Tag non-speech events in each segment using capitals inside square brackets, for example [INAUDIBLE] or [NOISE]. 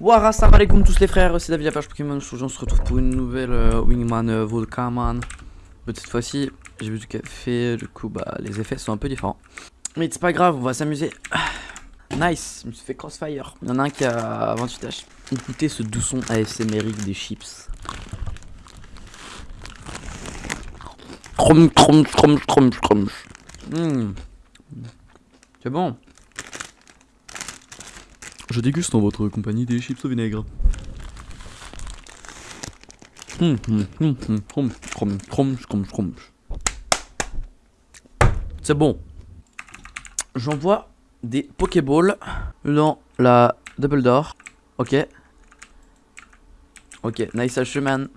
Wara, salam tous les frères, c'est David la page Pokémon. Aujourd'hui, on se retrouve pour une nouvelle euh, Wingman euh, Volcaman. Cette fois-ci, j'ai vu du café, du coup, bah, les effets sont un peu différents. Mais c'est pas grave, on va s'amuser. Nice, je me suis fait crossfire. Il y en a un qui a 28 H. Écoutez ce doux son ASMRique des chips. Crom, crom, crom, crom, crom. Mmh. C'est bon. Je déguste en votre compagnie des chips au vinaigre. C'est bon. J'envoie des Pokéballs dans la Double Door. Ok. Ok, nice H.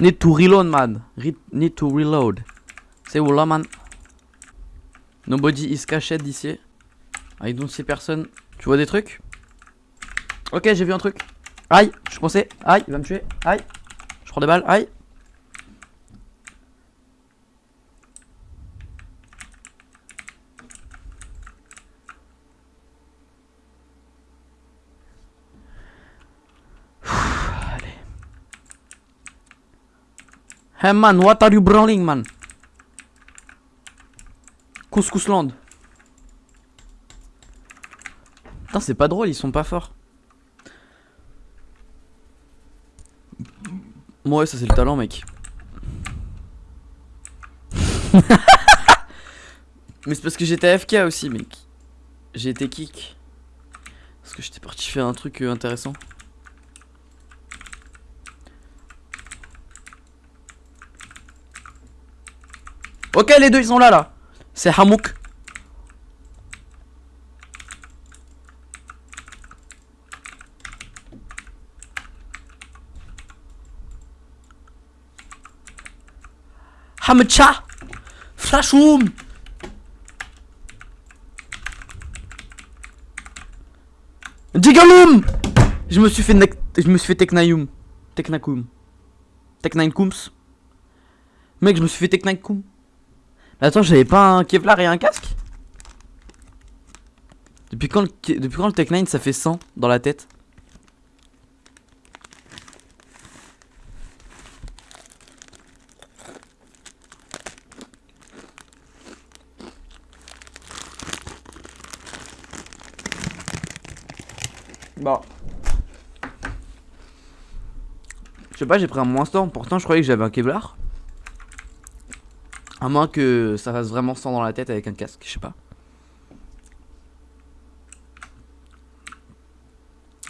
Need to reload man. Need to reload. C'est voilà man? Nobody is cached d'ici I don't see personne Tu vois des trucs? Ok j'ai vu un truc. Aïe je pensais Aïe il va me tuer. Aïe. Je prends des balles, aïe Hey man, what are you brawling man? Couscousland Putain c'est pas drôle, ils sont pas forts Ouais, ça c'est le talent, mec. [LAUGHS] Mais c'est parce que j'étais AFK aussi, mec. J'ai été kick. Parce que j'étais parti faire un truc euh, intéressant. Ok, les deux ils sont là, là. C'est Hamouk. Hamcha. Flashroom. Digaloom Je me suis fait je me suis fait Teknayum Teknakum Teknainkums Mec je me suis fait Teknaikum Attends j'avais pas un Kevlar et un casque? Depuis quand le, depuis le Tech9 ça fait 100 dans la tête? Bon. Je sais pas, j'ai pris un moins storm. Pourtant, je croyais que j'avais un Kevlar. À moins que ça fasse vraiment sang dans la tête avec un casque, je sais pas.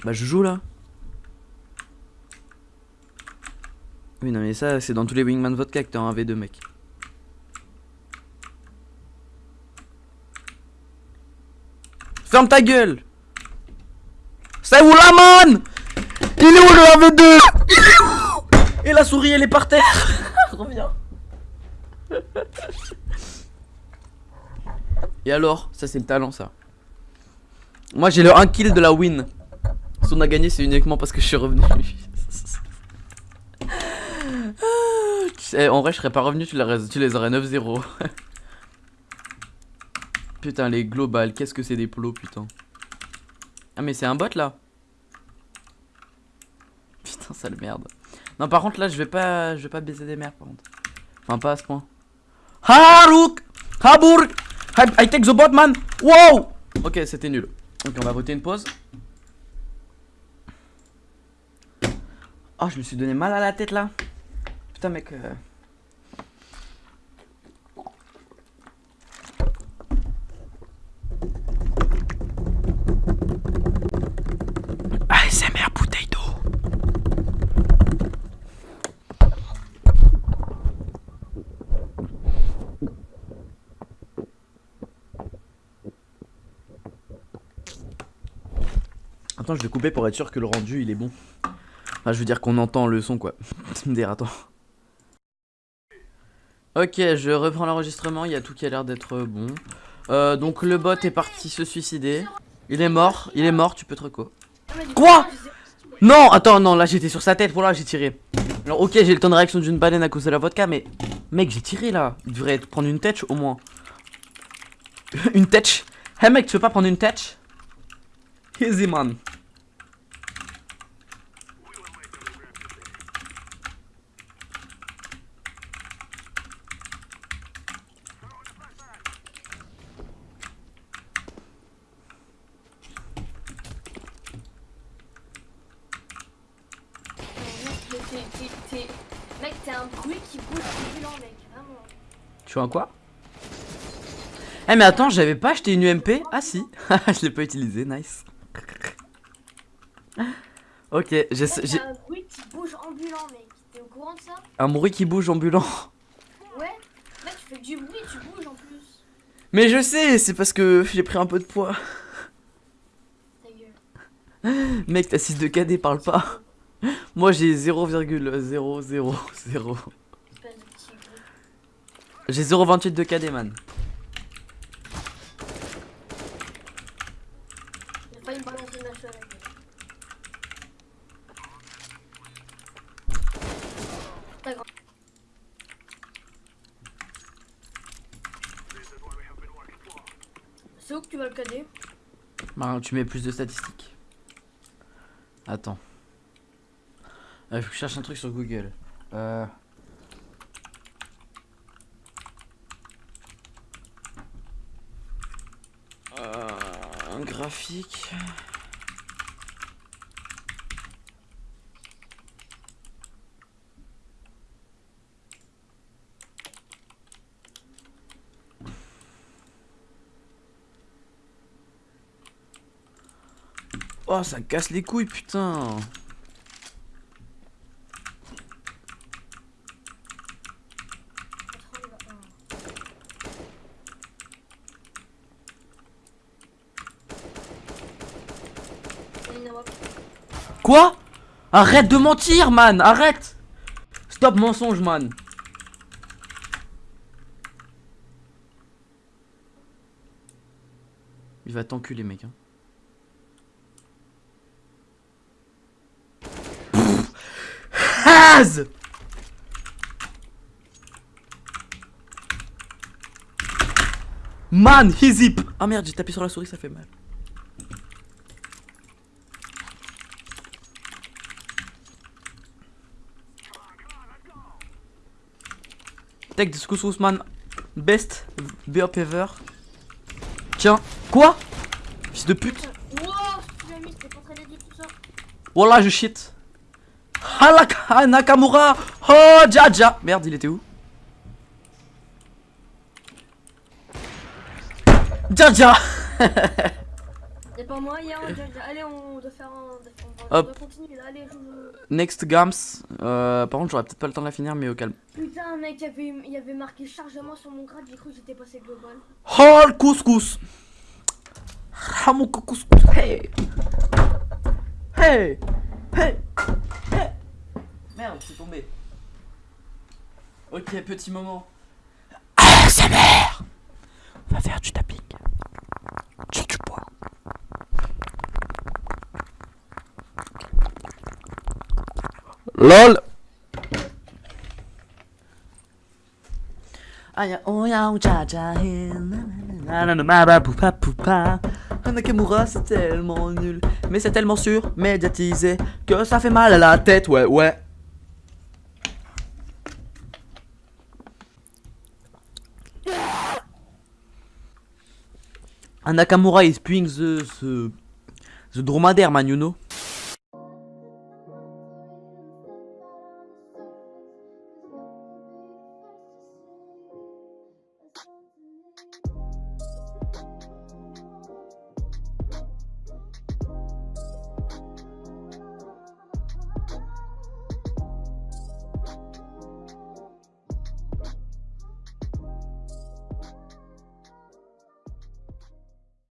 Bah, je joue là. Oui, non, mais ça, c'est dans tous les Wingman Vodka que t'as un V2, mec. Ferme ta gueule c'est où la man Il est où le AV2 Il est où? Et la souris elle est par terre [LAUGHS] Reviens Et alors Ça c'est le talent ça. Moi j'ai le 1 kill de la win. Si on a gagné c'est uniquement parce que je suis revenu. [LAUGHS] En vrai je serais pas revenu tu les, aurais 9-0 [LAUGHS] Putain les globales qu'est-ce que c'est des plots putain. Ah mais c'est un bot là. [LAUGHS] Putain sale merde. Non par contre là je vais pas je vais pas baiser des mères par contre. Enfin pas à ce point Harouk Habourg I, take the bot man Wow. Ok c'était nul. Ok on va voter une pause. Oh je me suis donné mal à la tête là. Putain mec euh... Attends, je vais couper pour être sûr que le rendu il est bon. Enfin, je veux dire qu'on entend le son quoi. [LAUGHS] Dire, attends. Ok, je reprends l'enregistrement, il y a tout qui a l'air d'être bon. Euh, donc le bot est parti se suicider. Il est mort, il est mort, tu peux te reco. Quoi? Non, attends, non, là j'étais sur sa tête, voilà, j'ai tiré. Alors ok, j'ai le temps de réaction d'une baleine à cause de la vodka, mais Mec, j'ai tiré là. Il devrait prendre une tête au moins. [LAUGHS] une tête Hey mec, tu veux pas prendre une tête Easy man. Mais t'es- Mec, t'es un bruit qui bouge ambulant, mec. Vraiment. Tu vois quoi? Eh mais attends, j'avais pas acheté une UMP Ah si, [LAUGHS] je l'ai pas utilisé, nice. ok, j'ai un bruit qui bouge ambulant, mec. T'es au courant de ça? Un bruit qui bouge ambulant. Ouais. Mec, tu fais du bruit, tu bouges en plus. Mais je sais, c'est parce que j'ai pris un peu de poids. Ta gueule. Mec, t'as 6 de KD, parle pas. Moi j'ai 0,000. Espèce de petit bruit. J'ai 0,28 de KD, man. C'est où que tu vas le cadet Bah, tu mets plus de statistiques. Attends. Que je cherche un truc sur Google. Euh... Euh, un graphique. Oh, ça casse les couilles, putain. Quoi? Arrête de mentir, man Arrête Stop mensonge, man Il va t'enculer, mec. Hein. Haz Man, he zip Ah merde, j'ai tapé sur la souris, ça fait mal. Take this couscous man. Best BOP ever. Tiens, quoi? Fils de pute. Wallah, je shit. Halaka Nakamura. Oh, Jaja. Merde, il était où? Jaja. [LAUGHS] Y'a pas moyen. Allez, on doit faire un. On va, on Hop. continuer là, allez, je. Next Gams. Euh, par contre, j'aurais peut-être pas le temps de la finir, mais au calme. Putain, mec, il y avait, il y avait marqué chargement sur mon grade, j'ai cru que j'étais passé global. Oh, le couscous. Ah, mon couscous. Hey. Hey. Hey. Hey. Merde, c'est tombé. Ok, petit moment. Ah, sa mère. On va faire du tapping. Sur du bois. LOL. Nakamura c'est tellement nul Mais c'est tellement sûr, médiatisé Que ça fait mal à la tête, ouais ouais. Un Nakamura is spewing the, the, the dromadaire man you know